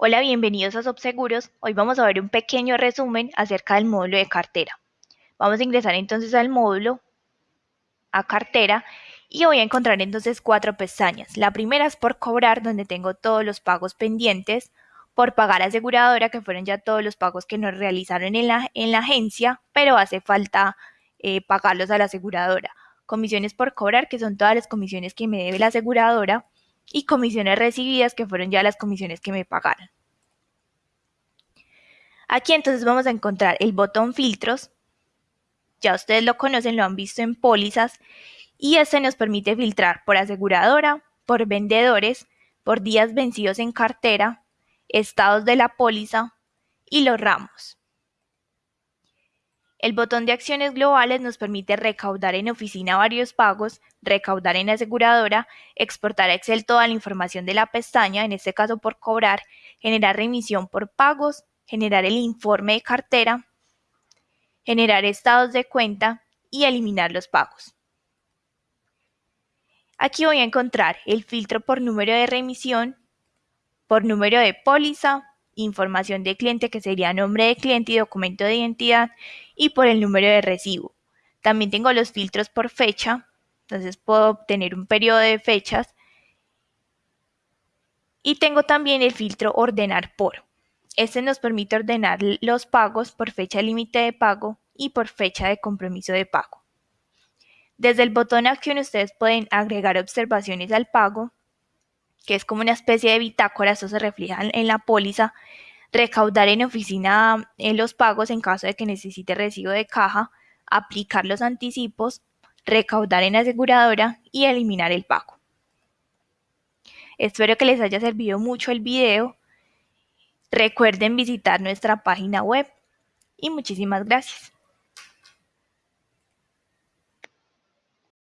Hola, bienvenidos a Subseguros. Hoy vamos a ver un pequeño resumen acerca del módulo de cartera. Vamos a ingresar entonces al módulo, a cartera, y voy a encontrar entonces cuatro pestañas. La primera es por cobrar, donde tengo todos los pagos pendientes, por pagar aseguradora, que fueron ya todos los pagos que nos realizaron en la, en la agencia, pero hace falta eh, pagarlos a la aseguradora. Comisiones por cobrar, que son todas las comisiones que me debe la aseguradora y comisiones recibidas, que fueron ya las comisiones que me pagaron. Aquí entonces vamos a encontrar el botón filtros. Ya ustedes lo conocen, lo han visto en pólizas. Y este nos permite filtrar por aseguradora, por vendedores, por días vencidos en cartera, estados de la póliza y los ramos. El botón de acciones globales nos permite recaudar en oficina varios pagos, recaudar en aseguradora, exportar a Excel toda la información de la pestaña, en este caso por cobrar, generar remisión por pagos, generar el informe de cartera, generar estados de cuenta y eliminar los pagos. Aquí voy a encontrar el filtro por número de remisión, por número de póliza, información de cliente que sería nombre de cliente y documento de identidad y por el número de recibo. También tengo los filtros por fecha, entonces puedo obtener un periodo de fechas. Y tengo también el filtro ordenar por. Este nos permite ordenar los pagos por fecha límite de pago y por fecha de compromiso de pago. Desde el botón acción ustedes pueden agregar observaciones al pago, que es como una especie de bitácora, eso se refleja en la póliza, recaudar en oficina en los pagos en caso de que necesite recibo de caja, aplicar los anticipos, recaudar en aseguradora y eliminar el pago. Espero que les haya servido mucho el video. Recuerden visitar nuestra página web y muchísimas gracias.